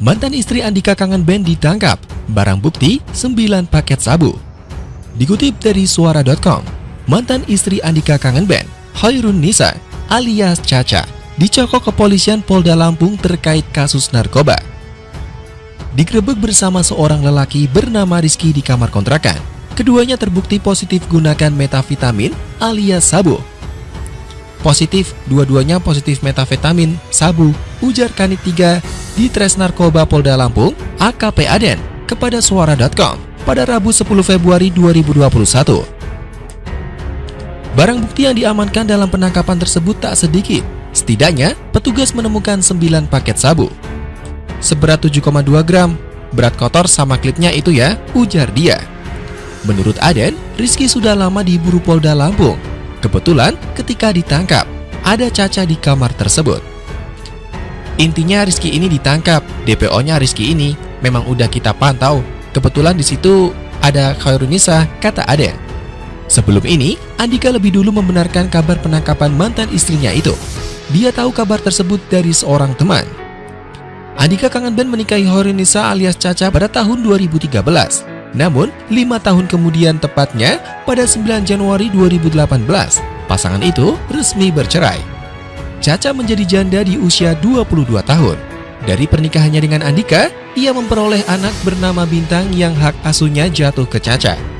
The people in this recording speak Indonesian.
Mantan istri Andika Kangen Band ditangkap, barang bukti 9 paket sabu. Dikutip dari suara.com, mantan istri Andika Kangen Band, Hoirun Nisa alias Caca, dicokok kepolisian Polda Lampung terkait kasus narkoba. Digrebek bersama seorang lelaki bernama Rizky di kamar kontrakan. Keduanya terbukti positif gunakan metavitamin alias sabu Positif, dua-duanya positif metafetamin, sabu, ujar Kanit 3 di Tres Narkoba Polda Lampung, AKP Aden, kepada suara.com pada Rabu 10 Februari 2021. Barang bukti yang diamankan dalam penangkapan tersebut tak sedikit. Setidaknya, petugas menemukan 9 paket sabu. Seberat 7,2 gram, berat kotor sama klipnya itu ya, ujar dia. Menurut Aden, Rizky sudah lama diburu Polda Lampung Kebetulan ketika ditangkap, ada Caca di kamar tersebut. Intinya Rizky ini ditangkap, DPO-nya Rizky ini memang udah kita pantau. Kebetulan di situ ada Khairunisa, kata Aden. Sebelum ini, Andika lebih dulu membenarkan kabar penangkapan mantan istrinya itu. Dia tahu kabar tersebut dari seorang teman. Andika Kangen Ben menikahi Horinisa alias Caca pada tahun 2013. Namun, lima tahun kemudian tepatnya pada 9 Januari 2018, pasangan itu resmi bercerai. Caca menjadi janda di usia 22 tahun. Dari pernikahannya dengan Andika, ia memperoleh anak bernama Bintang yang hak asuhnya jatuh ke Caca.